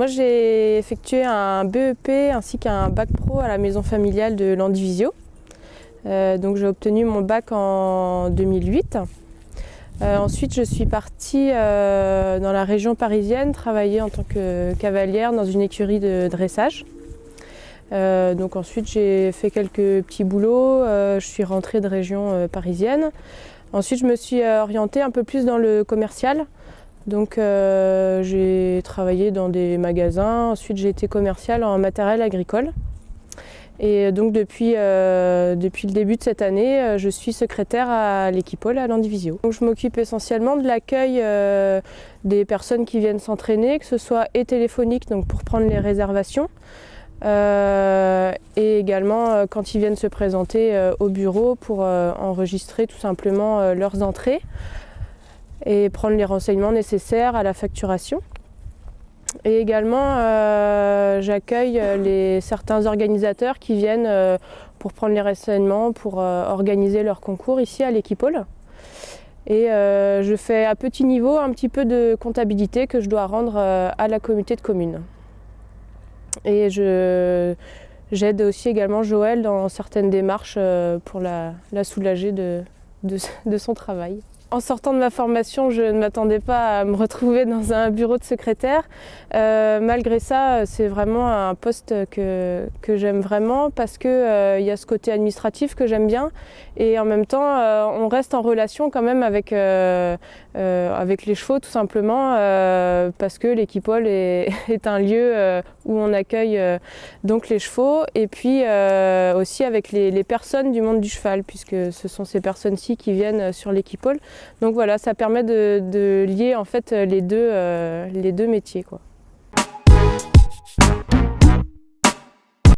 Moi j'ai effectué un BEP ainsi qu'un bac pro à la maison familiale de Landivisio. Euh, donc j'ai obtenu mon bac en 2008. Euh, ensuite je suis partie euh, dans la région parisienne travailler en tant que cavalière dans une écurie de dressage. donc ensuite j'ai fait quelques petits boulots, je suis rentrée de région parisienne. Ensuite je me suis orientée un peu plus dans le commercial. Donc euh, j'ai travaillé dans des magasins, ensuite j'ai été commerciale en matériel agricole. Et donc depuis, euh, depuis le début de cette année, euh, je suis secrétaire à l'équipole à Landivisio. Donc je m'occupe essentiellement de l'accueil des personnes qui viennent s'entraîner, que ce soit et téléphonique, donc pour prendre les réservations, et également quand ils viennent se présenter au bureau pour enregistrer tout simplement leurs entrées et prendre les renseignements nécessaires à la facturation. Et également, euh, j'accueille les, certains organisateurs qui viennent euh, pour prendre les renseignements, pour euh, organiser leur concours ici à l'Equipole. Et je fais à petit niveau un petit peu de comptabilité que je dois rendre à la communauté de communes. Et j'aide aussi également Joël dans certaines démarches pour la, soulager de son travail. En sortant de ma formation, je ne m'attendais pas à me retrouver dans un bureau de secrétaire. Euh, malgré ça, c'est vraiment un poste que, que j'aime vraiment parce qu'il euh, y a ce côté administratif que j'aime bien et en même temps, euh, on reste en relation quand même avec, avec les chevaux tout simplement parce que l'équipole est, est, un lieu où on accueille donc les chevaux et puis aussi avec les, les personnes du monde du cheval puisque ce sont ces personnes-ci qui viennent sur l'équipole. Donc voilà, ça permet de, lier en fait les deux, euh, métiers. Quoi.